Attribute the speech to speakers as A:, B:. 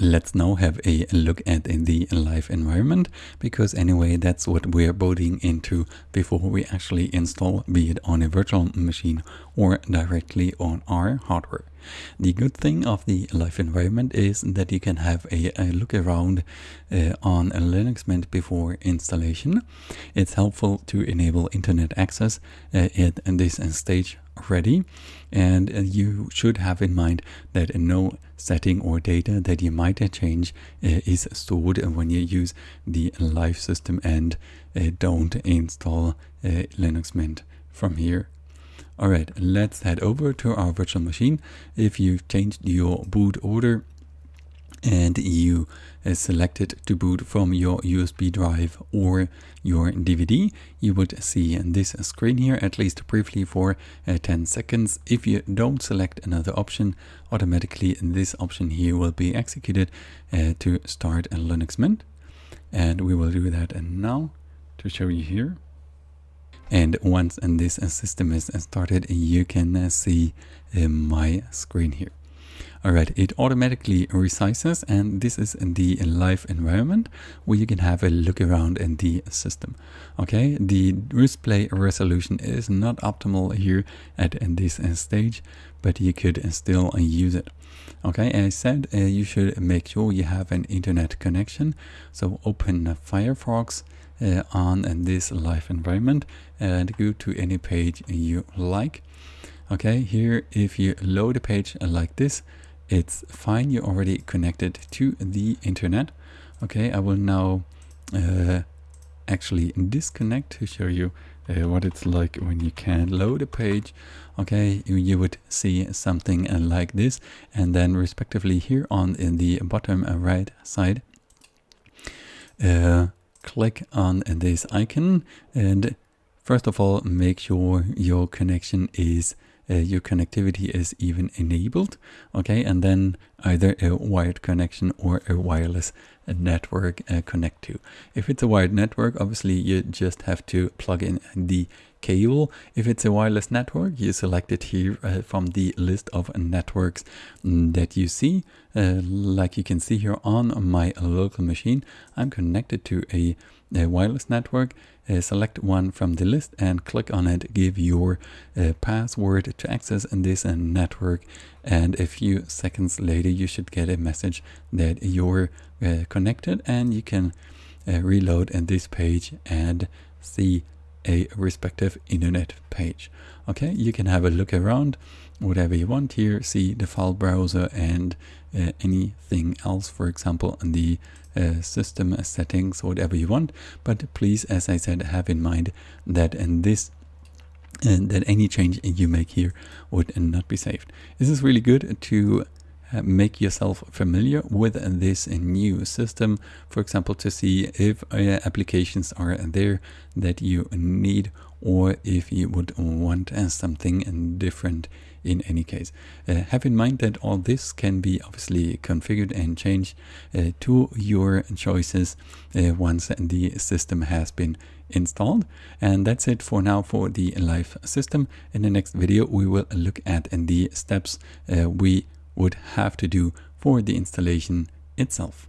A: Let's now have a look at the live environment because anyway that's what we're booting into before we actually install be it on a virtual machine or directly on our hardware. The good thing of the live environment is that you can have a, a look around uh, on a Linux Mint before installation. It's helpful to enable internet access uh, at this stage ready and uh, you should have in mind that no setting or data that you might change uh, is stored when you use the live system and uh, don't install Linux Mint from here. Alright, let's head over to our virtual machine. If you've changed your boot order and you uh, selected to boot from your USB drive or your DVD, you would see this screen here at least briefly for uh, 10 seconds. If you don't select another option, automatically this option here will be executed uh, to start a Linux Mint. And we will do that now to show you here. And once this system is started, you can see my screen here. Alright, it automatically resizes and this is the live environment where you can have a look around in the system. Okay, the display resolution is not optimal here at this stage, but you could still use it. Okay, as I said, uh, you should make sure you have an internet connection. So open Firefox uh, on this live environment and go to any page you like. Okay, here if you load a page like this, it's fine you're already connected to the internet. Okay I will now uh, actually disconnect to show you uh, what it's like when you can load a page. Okay you, you would see something like this and then respectively here on in the bottom right side uh, click on this icon and first of all make sure your connection is uh, your connectivity is even enabled okay? And then either a wired connection or a wireless network uh, connect to. If it's a wired network obviously you just have to plug in the cable. If it's a wireless network you select it here uh, from the list of networks mm, that you see. Uh, like you can see here on my local machine i'm connected to a a wireless network, uh, select one from the list and click on it, give your uh, password to access this uh, network. And a few seconds later you should get a message that you're uh, connected and you can uh, reload in this page and see a respective internet page. Okay, you can have a look around whatever you want here, see the file browser and uh, anything else, for example, in the uh, system settings, whatever you want. But please, as I said, have in mind that in this and uh, that any change you make here would not be saved. This is really good to make yourself familiar with this new system. For example, to see if uh, applications are there that you need or if you would want uh, something different in any case. Uh, have in mind that all this can be obviously configured and changed uh, to your choices uh, once the system has been installed. And that's it for now for the live system. In the next video, we will look at the steps we would have to do for the installation itself.